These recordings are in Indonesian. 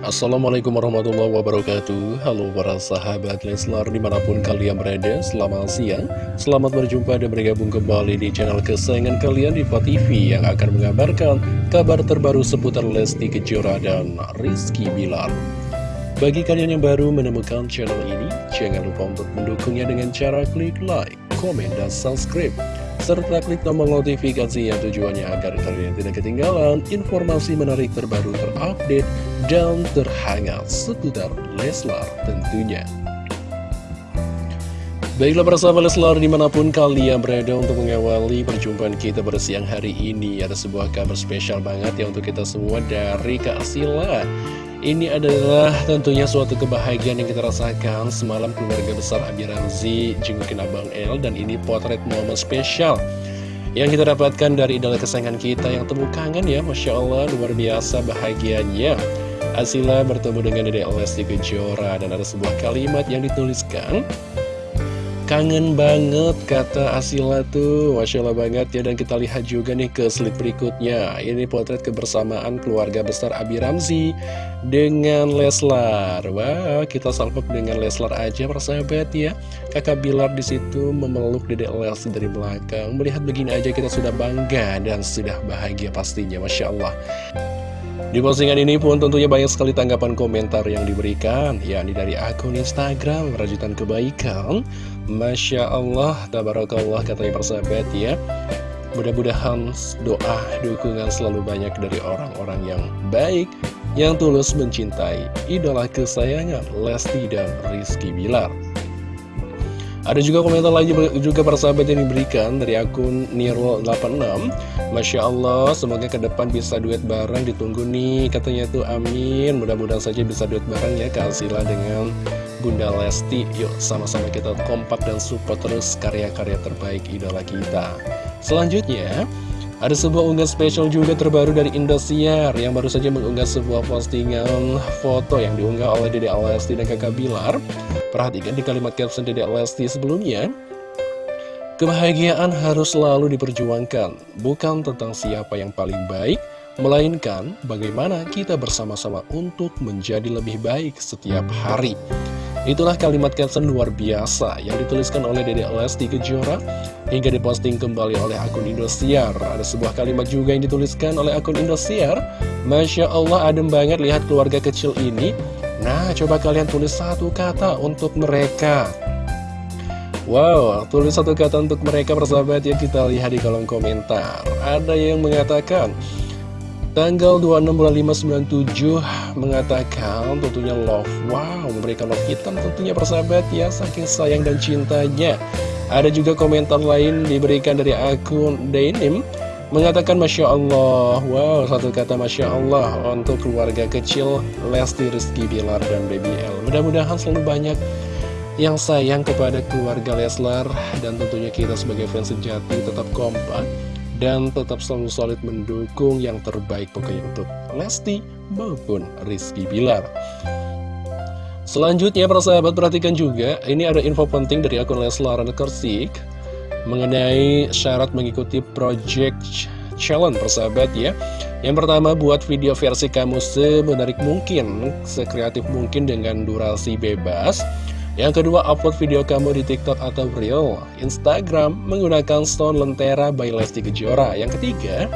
Assalamualaikum warahmatullahi wabarakatuh. Halo para sahabat Leslar di mana pun kalian berada Selamat siang. Selamat berjumpa dan bergabung kembali di channel kesayangan kalian di TV Yang akan mengabarkan kabar terbaru seputar Lesti Kejora dan Rizky Bilar. Bagi kalian yang baru menemukan channel ini Jangan lupa untuk mendukungnya dengan cara klik like, komen, dan subscribe serta klik tombol notifikasi yang tujuannya agar kalian tidak ketinggalan informasi menarik terbaru terupdate dan terhangat seputar Leslar tentunya. Baiklah bersama Leslar di mana pun kalian berada untuk mengawali perjumpaan kita pada siang hari ini Ada sebuah kabar spesial banget ya untuk kita semua dari Kak Sila Ini adalah tentunya suatu kebahagiaan yang kita rasakan Semalam keluarga besar Abi Ramzi jengukin Abang El Dan ini potret momen spesial Yang kita dapatkan dari idola kesayangan kita yang temu kangen ya Masya Allah luar biasa bahagianya. Asila bertemu dengan Dede Lesti Kejora Dan ada sebuah kalimat yang dituliskan Kangen banget kata Asila tuh. Masya Allah banget ya Dan kita lihat juga nih ke slide berikutnya. Ini potret kebersamaan keluarga besar Abi Ramzi Dengan Leslar. Wah kita salpok dengan Leslar aja persahabat ya. Kakak Bilar di situ memeluk dedek Lesti dari belakang. Melihat begini aja kita sudah bangga Dan sudah bahagia pastinya Masya Allah di postingan ini pun tentunya banyak sekali tanggapan komentar yang diberikan yakni dari akun Instagram Rajutan Kebaikan. Masya Allah, Tabarakallah katanya persahabat ya. Mudah-mudahan doa, dukungan selalu banyak dari orang-orang yang baik Yang tulus mencintai idola kesayangan Lesti dan Rizky Bilar ada juga komentar lagi juga persahabat yang diberikan dari akun Nirwal86 Masya Allah, semoga ke depan bisa duet bareng ditunggu nih Katanya tuh amin, mudah-mudahan saja bisa duet bareng ya Kak Sila dengan Bunda Lesti. Yuk sama-sama kita kompak dan support terus karya-karya terbaik idola kita. Selanjutnya ada sebuah unggahan spesial juga terbaru dari Indosiar yang baru saja mengunggah sebuah postingan foto yang diunggah oleh Dede Lesti dan kakak Bilar. Perhatikan di kalimat caption Dede Lesti sebelumnya. Kebahagiaan harus selalu diperjuangkan, bukan tentang siapa yang paling baik, melainkan bagaimana kita bersama-sama untuk menjadi lebih baik setiap hari. Itulah kalimat caption luar biasa yang dituliskan oleh Dede Lesti Kejora hingga diposting kembali oleh akun Indosiar. Ada sebuah kalimat juga yang dituliskan oleh akun Indosiar. Masya Allah adem banget lihat keluarga kecil ini. Nah, coba kalian tulis satu kata untuk mereka. Wow, tulis satu kata untuk mereka persahabat ya kita lihat di kolom komentar. Ada yang mengatakan, Tanggal 26 bulan 597 mengatakan tentunya love. Wow memberikan love hitam tentunya persahabat ya Saking sayang dan cintanya. Ada juga komentar lain diberikan dari akun Denim Mengatakan Masya Allah. Wow satu kata Masya Allah. Untuk keluarga kecil Lesti Rizky Bilar dan Baby L. Mudah-mudahan selalu banyak yang sayang kepada keluarga Leslar. Dan tentunya kita sebagai fans sejati tetap kompak dan tetap selalu solid mendukung yang terbaik pokoknya untuk Lesti maupun Rizky Bilar. Selanjutnya para sahabat perhatikan juga, ini ada info penting dari akun Leslar Kersik mengenai syarat mengikuti project challenge persahabat ya. Yang pertama buat video versi kamu semenarik mungkin, sekreatif mungkin dengan durasi bebas. Yang kedua, upload video kamu di TikTok atau Reel, Instagram menggunakan Stone Lentera by Lesti Kejora. Yang ketiga,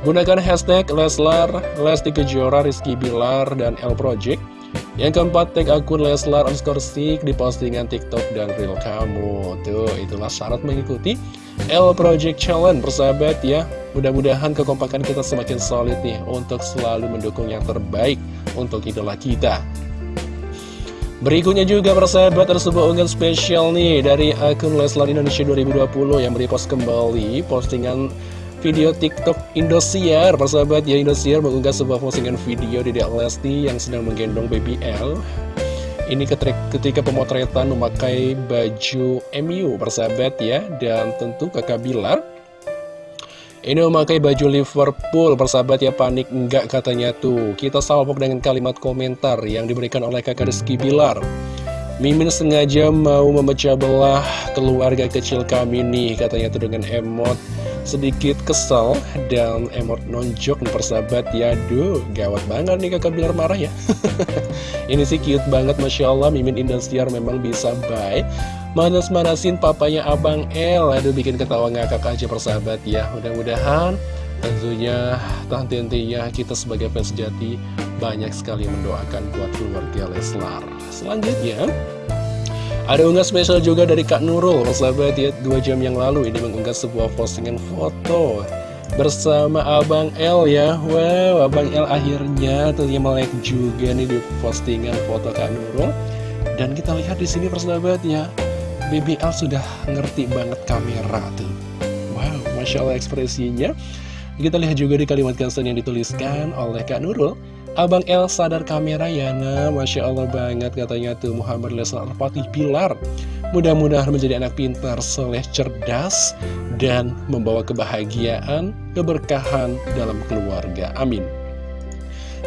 gunakan hashtag Leslar, Lesti Kejora, Rizky Bilar, dan L Project. Yang keempat, tag akun Leslar underscore stick di postingan TikTok dan Reel kamu. Tuh, itulah syarat mengikuti L Project Challenge, persahabat ya. Mudah-mudahan kekompakan kita semakin solid nih untuk selalu mendukung yang terbaik untuk idola kita. Berikutnya juga persahabat ada sebuah unggahan spesial nih dari akun Leslar Indonesia 2020 yang merepost kembali postingan video TikTok Indosiar. Persahabat ya Indosiar mengunggah sebuah postingan video di Lesti yang sedang menggendong baby L. Ini ketika pemotretan memakai baju MU persahabat ya dan tentu kakak Bilar ini memakai baju Liverpool, persahabat ya panik. Enggak katanya tuh. Kita salpok dengan kalimat komentar yang diberikan oleh kakak Rizky Bilar. Mimin sengaja mau memecah belah keluarga kecil kami nih, katanya tuh dengan emot. Sedikit kesal dan emot nonjok nih persahabat ya. Duh gawat banget nih kakak Bilar marah ya. Ini sih cute banget Masya Allah. Mimin Indosiar memang bisa baik Manas-manasin papanya Abang El Aduh bikin ketawa ngakak aja persahabat ya Mudah-mudahan tentunya tanti-tantinya kita sebagai fans sejati Banyak sekali mendoakan buat keluarga Leslar Selanjutnya ada unggah spesial juga dari Kak Nurul, sahabat ya, dua jam yang lalu ini mengunggah sebuah postingan foto bersama Abang L ya. Wow, Abang L akhirnya tentunya melek juga nih di postingan foto Kak Nurul. Dan kita lihat di sini persahabat ya, BBL sudah ngerti banget kamera tuh. Wow, Masya Allah ekspresinya. Kita lihat juga di kalimat caption yang dituliskan oleh Kak Nurul. Abang El sadar kamera ya nah Masya Allah banget katanya tuh Muhammad Leslar Fatih Pilar Mudah-mudahan menjadi anak pintar, soleh, cerdas Dan membawa kebahagiaan, keberkahan dalam keluarga Amin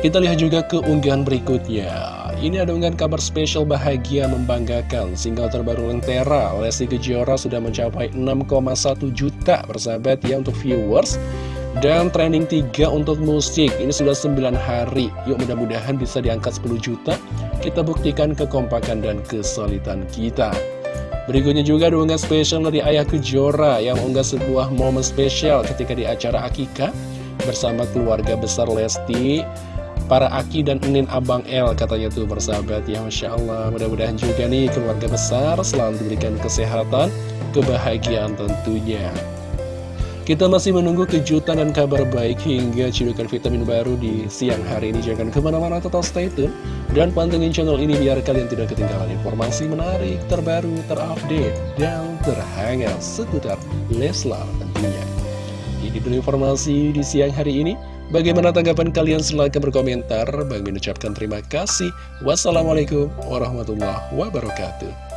kita lihat juga ke unggahan berikutnya. Ini ada unggahan kabar spesial bahagia membanggakan. Single terbaru Lentera Lesti Kejora sudah mencapai 6,1 juta Bersahabat ya untuk viewers. Dan trending 3 untuk musik. Ini sudah 9 hari. Yuk mudah-mudahan bisa diangkat 10 juta. Kita buktikan kekompakan dan kesulitan kita. Berikutnya juga ada unggah spesial dari Ayah Kejora Yang unggah sebuah momen spesial ketika di acara Akika Bersama keluarga besar Lesti Para Aki dan Enin Abang L katanya tuh bersahabat Ya Masya Allah mudah-mudahan juga nih keluarga besar selalu diberikan kesehatan Kebahagiaan tentunya kita masih menunggu kejutan dan kabar baik hingga cidukan vitamin baru di siang hari ini. Jangan ke mana-mana tetap stay tune dan pantengin channel ini biar kalian tidak ketinggalan informasi menarik, terbaru, terupdate, dan terhangat seputar Leslar tentunya. Ini dulu informasi di siang hari ini. Bagaimana tanggapan kalian? Silahkan berkomentar. Bang mengucapkan terima kasih. Wassalamualaikum warahmatullahi wabarakatuh.